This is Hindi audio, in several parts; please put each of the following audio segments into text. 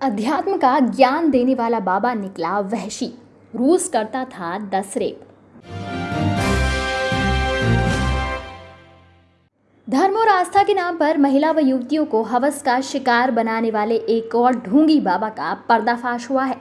अध्यात्म का ज्ञान देने वाला बाबा निकला वहशी। रूस करता था दस रेप धर्म और आस्था के नाम पर महिला व युवतियों को हवस का शिकार बनाने वाले एक और ढोंगी बाबा का पर्दाफाश हुआ है।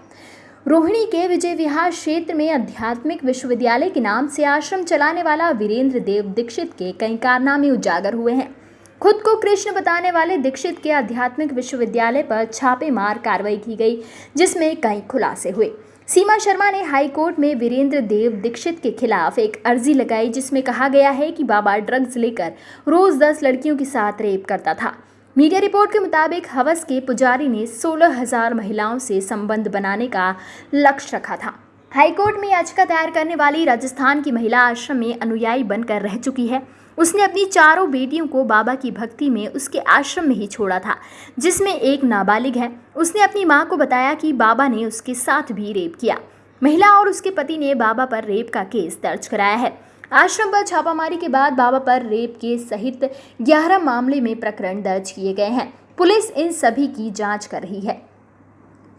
रोहिणी के विजय विहार क्षेत्र में आध्यात्मिक विश्वविद्यालय के नाम से आश्रम चलाने वाला वीरेंद्र देव दीक्षित के कई कारनामे उजागर हुए हैं। खुद को कृष्ण बताने वाले दीक्षित के आध्यात्मिक विश्वविद्यालय पर छापेमार कार्रवाई की गई, जिसमें कई खुलासे हुए। सीमा शर्मा ने हाई कोर्ट में वीरेंद्र देव दीक्षित के खिलाफ एक अर्जी लगाई, जिसमें कहा गया है कि बाबा ड्रग्स लेकर रोज दस लड़कियों के साथ रेप करता था। मीडिया रिपोर्ट के मुताबिक हवस के पुजारी ने सोलह हज़ार महिलाओं से संबंध बनाने का लक्ष्य रखा था। हाईकोर्ट में याचिका दायर करने वाली राजस्थान की महिला आश्रम में अनुयायी बनकर रह चुकी है। उसने अपनी चारों बेटियों को बाबा की भक्ति में उसके आश्रम में ही छोड़ा था, जिसमें एक नाबालिग है। उसने अपनी माँ को बताया कि बाबा ने उसके साथ भी रेप किया। महिला और उसके पति ने बाबा पर रेप का केस दर्ज कराया है। आश्रम पर छापामारी के बाद बाबा पर रेप के सहित ग्यारह मामले में प्रकरण दर्ज किए गए हैं। पुलिस इन सभी की जाँच कर रही है।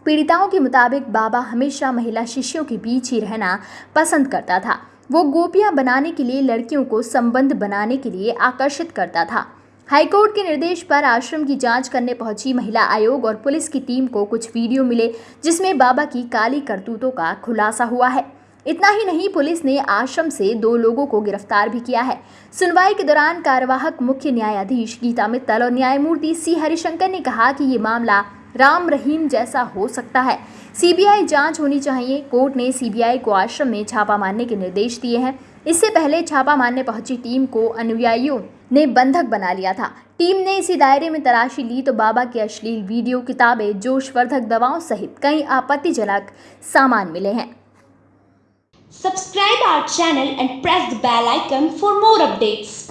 पीड़िताओं के मुताबिक बाबा हमेशा महिला शिष्यों के बीच ही रहना पसंद करता था। वो गोपियाँ बनाने के लिए लड़कियों को संबंध बनाने के लिए आकर्षित करता था। हाईकोर्ट के निर्देश पर आश्रम की जाँच करने पहुँची महिला आयोग और पुलिस की टीम को कुछ वीडियो मिले, जिसमें बाबा की काली करतूतों का खुलासा हुआ है। इतना ही नहीं, पुलिस ने आश्रम से दो लोगों को गिरफ़्तार भी किया है। सुनवाई के दौरान कार्यवाहक मुख्य न्यायाधीश गीता मित्तल और न्यायमूर्ति सी हरिशंकर ने कहा कि ये मामला राम रहीम जैसा हो सकता है। सीबीआई जाँच होनी चाहिए। कोर्ट ने सीबीआई को आश्रम में छापा मारने के निर्देश दिए हैं। इससे पहले छापा मारने पहुँची टीम को अनुयायियों ने बंधक बना लिया था। टीम ने इसी दायरे में तलाशी ली तो बाबा के अश्लील वीडियो, किताबें, जोशवर्धक दवाओं सहित कई आपत्तिजनक सामान मिले हैं। Subscribe our channel and press the bell icon for more updates.